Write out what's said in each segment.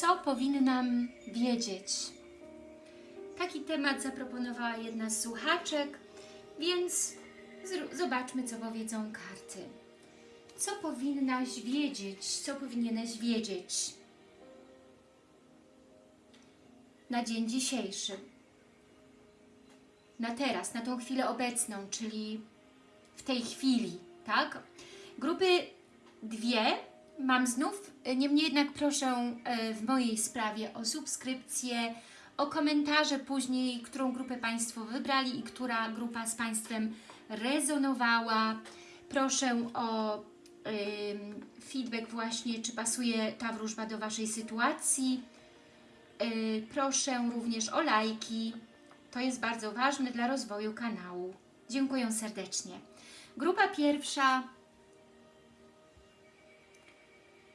Co powinnam wiedzieć? Taki temat zaproponowała jedna z słuchaczek, więc zobaczmy, co powiedzą karty. Co powinnaś wiedzieć? Co powinieneś wiedzieć na dzień dzisiejszy? Na teraz, na tą chwilę obecną, czyli w tej chwili, tak? Grupy dwie mam znów, niemniej jednak proszę w mojej sprawie o subskrypcję, o komentarze później, którą grupę Państwo wybrali i która grupa z Państwem rezonowała. Proszę o feedback właśnie, czy pasuje ta wróżba do Waszej sytuacji. Y, proszę również o lajki. To jest bardzo ważne dla rozwoju kanału. Dziękuję serdecznie. Grupa pierwsza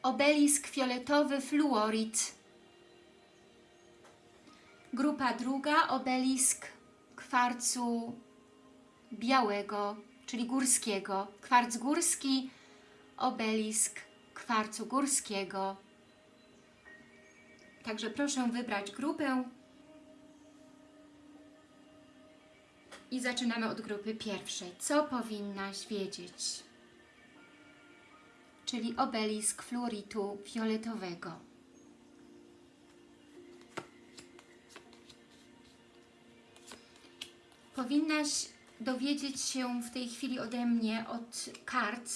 obelisk fioletowy fluorid. Grupa druga obelisk kwarcu białego, czyli górskiego. Kwarc górski, obelisk kwarcu górskiego. Także proszę wybrać grupę i zaczynamy od grupy pierwszej. Co powinnaś wiedzieć? Czyli obelisk fluoritu fioletowego. Powinnaś dowiedzieć się w tej chwili ode mnie od kart,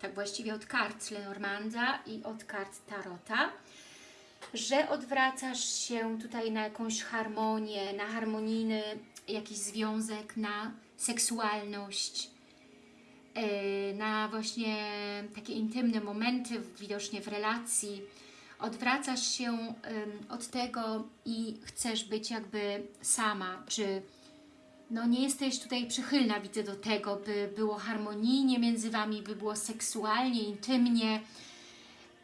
tak właściwie od kart Lenormanda i od kart Tarota, że odwracasz się tutaj na jakąś harmonię, na harmonijny jakiś związek, na seksualność, na właśnie takie intymne momenty widocznie w relacji. Odwracasz się od tego i chcesz być jakby sama, czy no nie jesteś tutaj przychylna, widzę, do tego, by było harmonijnie między Wami, by było seksualnie, intymnie,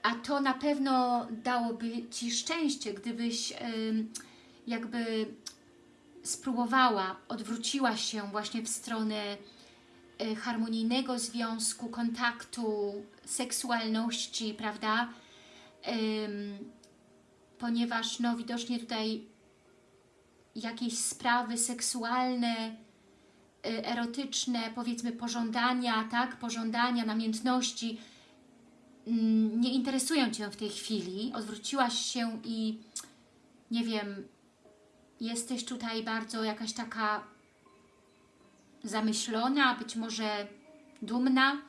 a to na pewno dałoby Ci szczęście, gdybyś jakby spróbowała, odwróciła się właśnie w stronę harmonijnego związku, kontaktu, seksualności, prawda? ponieważ no widocznie tutaj jakieś sprawy seksualne, y, erotyczne, powiedzmy pożądania, tak, pożądania, namiętności mm, nie interesują Cię w tej chwili, odwróciłaś się i nie wiem, jesteś tutaj bardzo jakaś taka zamyślona, być może dumna,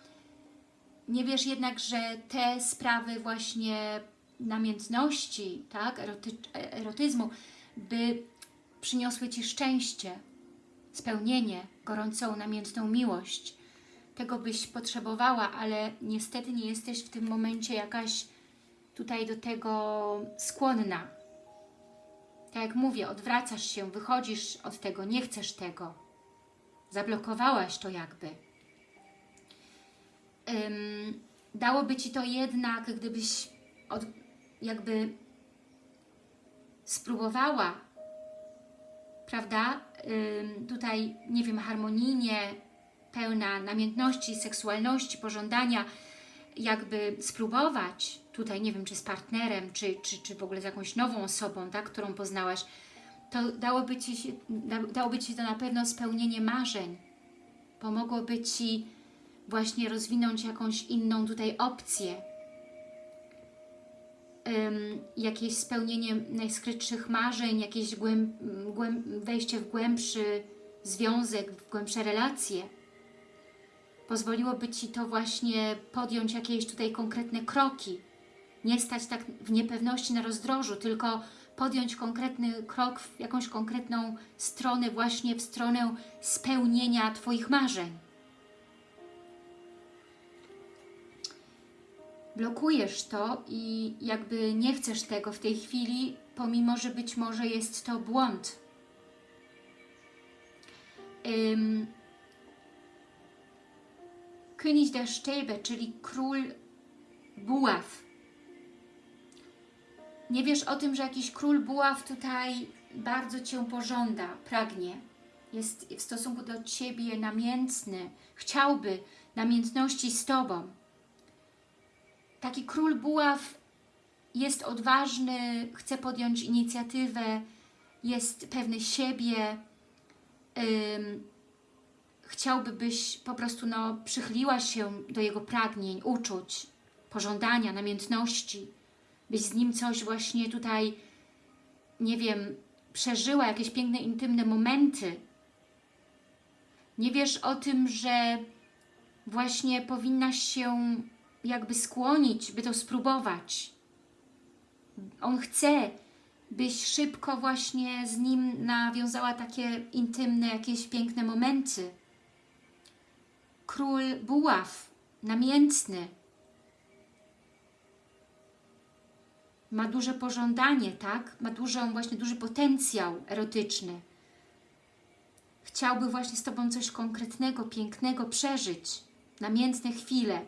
nie wiesz jednak, że te sprawy właśnie namiętności, tak, eroty, erotyzmu, by przyniosły Ci szczęście, spełnienie, gorącą, namiętną miłość. Tego byś potrzebowała, ale niestety nie jesteś w tym momencie jakaś tutaj do tego skłonna. Tak jak mówię, odwracasz się, wychodzisz od tego, nie chcesz tego. Zablokowałaś to jakby. Um, dałoby Ci to jednak, gdybyś od, jakby spróbowała prawda, tutaj, nie wiem, harmonijnie, pełna namiętności, seksualności, pożądania, jakby spróbować. Tutaj, nie wiem, czy z partnerem, czy, czy, czy w ogóle z jakąś nową osobą, tak, którą poznałaś, to dałoby Ci, dałoby Ci to na pewno spełnienie marzeń. Pomogłoby Ci właśnie rozwinąć jakąś inną tutaj opcję, jakieś spełnienie najskrytszych marzeń, jakieś głęb, głęb, wejście w głębszy związek, w głębsze relacje. Pozwoliłoby Ci to właśnie podjąć jakieś tutaj konkretne kroki. Nie stać tak w niepewności na rozdrożu, tylko podjąć konkretny krok w jakąś konkretną stronę, właśnie w stronę spełnienia Twoich marzeń. blokujesz to i jakby nie chcesz tego w tej chwili, pomimo, że być może jest to błąd. König der Stäbe, czyli król buław. Nie wiesz o tym, że jakiś król buław tutaj bardzo Cię pożąda, pragnie. Jest w stosunku do Ciebie namiętny, chciałby namiętności z Tobą. Taki król buław jest odważny, chce podjąć inicjatywę, jest pewny siebie, ym, chciałby, byś po prostu no, przychyliła się do jego pragnień, uczuć, pożądania, namiętności, byś z nim coś właśnie tutaj, nie wiem, przeżyła jakieś piękne, intymne momenty. Nie wiesz o tym, że właśnie powinnaś się jakby skłonić, by to spróbować. On chce, byś szybko właśnie z nim nawiązała takie intymne, jakieś piękne momenty. Król buław, namiętny, ma duże pożądanie, tak? Ma dużą, właśnie duży potencjał erotyczny. Chciałby właśnie z Tobą coś konkretnego, pięknego przeżyć, namiętne chwile.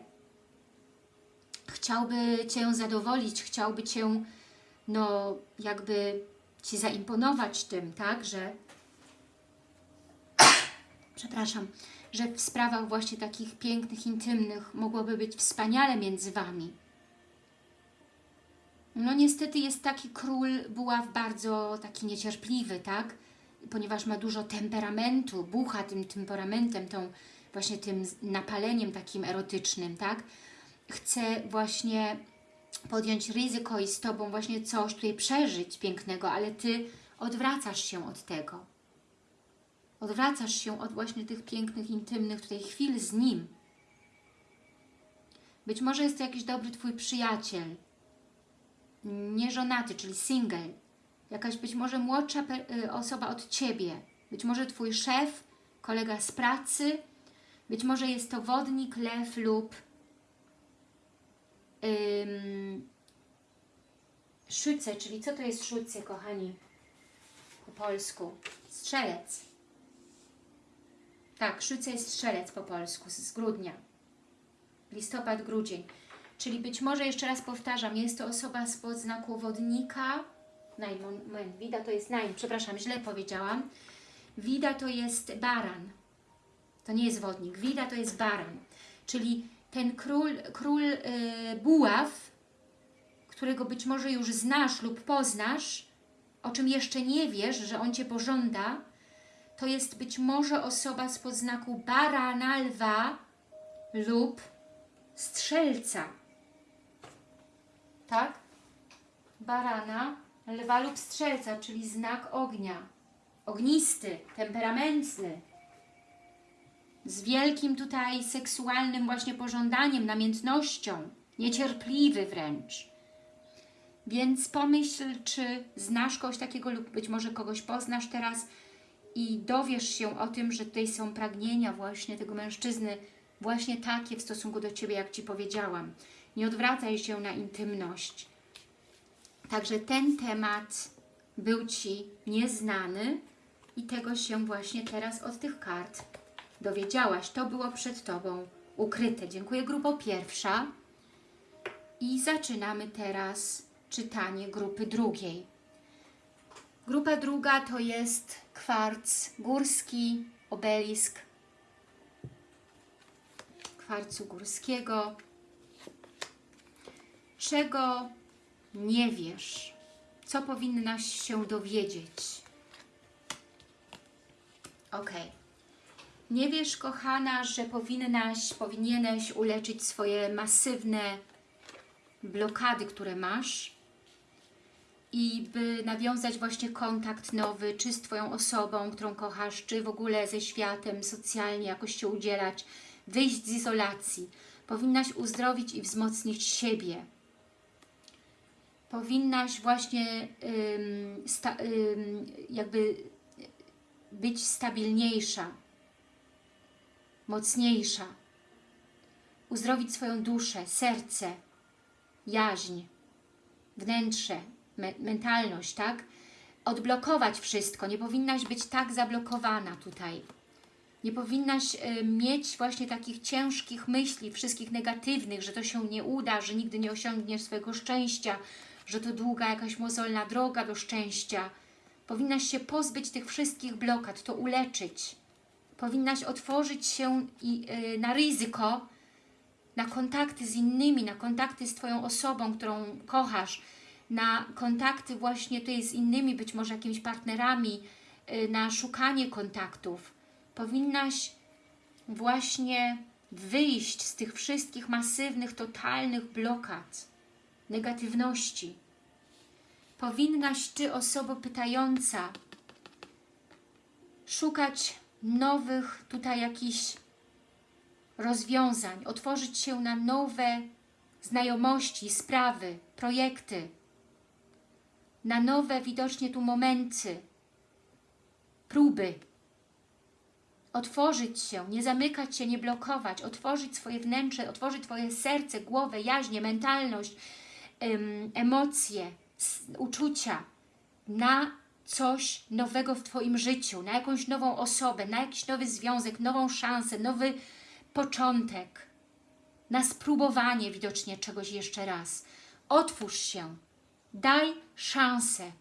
Chciałby Cię zadowolić, chciałby Cię, no, jakby Ci zaimponować tym, tak? Że, przepraszam, że w sprawach właśnie takich pięknych, intymnych mogłoby być wspaniale między Wami. No niestety jest taki król buław bardzo taki niecierpliwy, tak? Ponieważ ma dużo temperamentu, bucha tym temperamentem, tą właśnie tym napaleniem takim erotycznym, tak? Chce właśnie podjąć ryzyko i z Tobą właśnie coś tutaj przeżyć pięknego, ale Ty odwracasz się od tego. Odwracasz się od właśnie tych pięknych, intymnych tutaj chwil z Nim. Być może jest to jakiś dobry Twój przyjaciel, nieżonaty, czyli single, jakaś być może młodsza y, osoba od Ciebie, być może Twój szef, kolega z pracy, być może jest to wodnik, lew lub ym, szyce, czyli co to jest szyce, kochani, po polsku? Strzelec. Tak, szyce jest strzelec po polsku, z grudnia. Listopad, grudzień. Czyli być może, jeszcze raz powtarzam, jest to osoba spod znaku wodnika. Naj, moment, Wida to jest naj, przepraszam, źle powiedziałam. Wida to jest baran. To nie jest wodnik. Wida to jest baran. Czyli ten król, król yy, buław, którego być może już znasz lub poznasz, o czym jeszcze nie wiesz, że on Cię pożąda, to jest być może osoba spod znaku barana, lwa lub strzelca tak? Barana, lwa lub strzelca, czyli znak ognia. Ognisty, temperamentny. Z wielkim tutaj seksualnym właśnie pożądaniem, namiętnością. Niecierpliwy wręcz. Więc pomyśl, czy znasz kogoś takiego lub być może kogoś poznasz teraz i dowiesz się o tym, że tutaj są pragnienia właśnie tego mężczyzny właśnie takie w stosunku do Ciebie, jak Ci powiedziałam. Nie odwracaj się na intymność. Także ten temat był Ci nieznany i tego się właśnie teraz od tych kart dowiedziałaś. To było przed Tobą ukryte. Dziękuję grupo pierwsza. I zaczynamy teraz czytanie grupy drugiej. Grupa druga to jest kwarc górski, obelisk kwarcu górskiego, czego nie wiesz, co powinnaś się dowiedzieć. Ok. Nie wiesz, kochana, że powinnaś, powinieneś uleczyć swoje masywne blokady, które masz i by nawiązać właśnie kontakt nowy, czy z Twoją osobą, którą kochasz, czy w ogóle ze światem, socjalnie jakoś się udzielać, wyjść z izolacji. Powinnaś uzdrowić i wzmocnić siebie, powinnaś właśnie ym, sta, ym, jakby być stabilniejsza, mocniejsza, uzdrowić swoją duszę, serce, jaźń, wnętrze, me mentalność, tak? Odblokować wszystko, nie powinnaś być tak zablokowana tutaj. Nie powinnaś y, mieć właśnie takich ciężkich myśli, wszystkich negatywnych, że to się nie uda, że nigdy nie osiągniesz swojego szczęścia, że to długa jakaś mozolna droga do szczęścia. Powinnaś się pozbyć tych wszystkich blokad, to uleczyć. Powinnaś otworzyć się i, yy, na ryzyko, na kontakty z innymi, na kontakty z Twoją osobą, którą kochasz, na kontakty właśnie tutaj z innymi, być może jakimiś partnerami, y, na szukanie kontaktów. Powinnaś właśnie wyjść z tych wszystkich masywnych, totalnych blokad, negatywności. Powinnaś Ty, osobo pytająca, szukać nowych tutaj jakichś rozwiązań, otworzyć się na nowe znajomości, sprawy, projekty, na nowe widocznie tu momenty, próby. Otworzyć się, nie zamykać się, nie blokować, otworzyć swoje wnętrze, otworzyć Twoje serce, głowę, jaźnie, mentalność, emocje, uczucia na coś nowego w Twoim życiu, na jakąś nową osobę, na jakiś nowy związek, nową szansę, nowy początek, na spróbowanie widocznie czegoś jeszcze raz. Otwórz się, daj szansę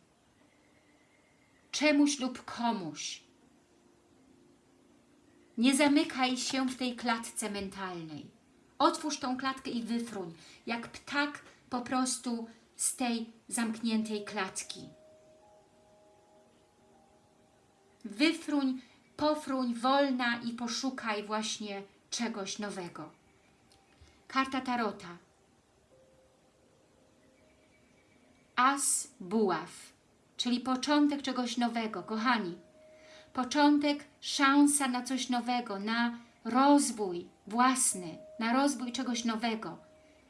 czemuś lub komuś. Nie zamykaj się w tej klatce mentalnej. Otwórz tą klatkę i wyfruń, jak ptak po prostu z tej zamkniętej klatki. Wyfruń, pofruń, wolna i poszukaj właśnie czegoś nowego. Karta Tarota. As buław, czyli początek czegoś nowego. Kochani, początek, szansa na coś nowego, na rozwój własny, na rozwój czegoś nowego,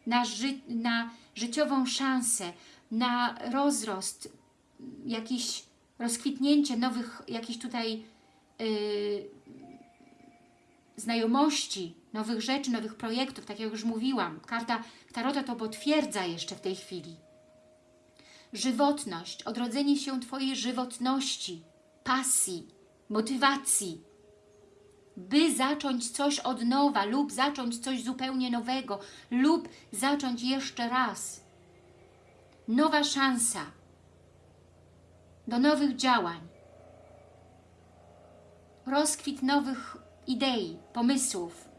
na, ży na życiową szansę, na rozrost, jakiś rozkwitnięcie nowych, jakichś tutaj yy, znajomości, nowych rzeczy, nowych projektów, tak jak już mówiłam. Karta Tarota to potwierdza jeszcze w tej chwili. Żywotność, odrodzenie się Twojej żywotności, pasji, motywacji, by zacząć coś od nowa lub zacząć coś zupełnie nowego lub zacząć jeszcze raz. Nowa szansa do nowych działań, rozkwit nowych idei, pomysłów,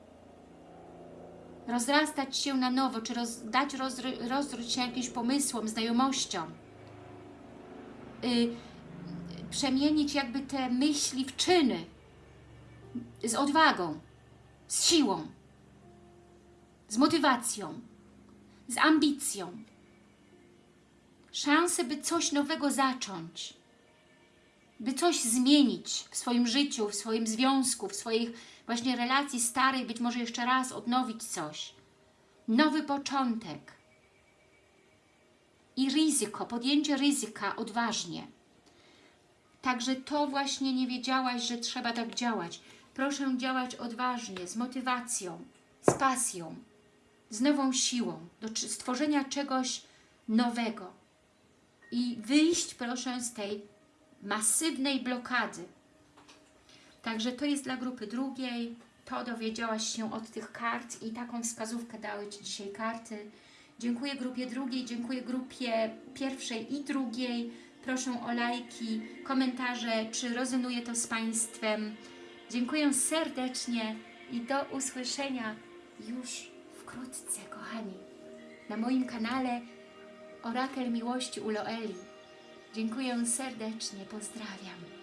rozrastać się na nowo, czy roz, dać rozry, rozrość się jakimś pomysłom, znajomościom, y, przemienić jakby te myśli w czyny, z odwagą, z siłą, z motywacją, z ambicją. Szansę, by coś nowego zacząć, by coś zmienić w swoim życiu, w swoim związku, w swoich właśnie relacji starej, być może jeszcze raz odnowić coś. Nowy początek. I ryzyko, podjęcie ryzyka odważnie. Także to właśnie nie wiedziałaś, że trzeba tak działać. Proszę działać odważnie, z motywacją, z pasją, z nową siłą, do stworzenia czegoś nowego. I wyjść proszę z tej masywnej blokady. Także to jest dla grupy drugiej. To dowiedziałaś się od tych kart i taką wskazówkę dały Ci dzisiaj karty. Dziękuję grupie drugiej, dziękuję grupie pierwszej i drugiej. Proszę o lajki, komentarze, czy rezonuje to z Państwem. Dziękuję serdecznie i do usłyszenia już wkrótce, kochani, na moim kanale Orakel Miłości u Loeli. Dziękuję serdecznie, pozdrawiam.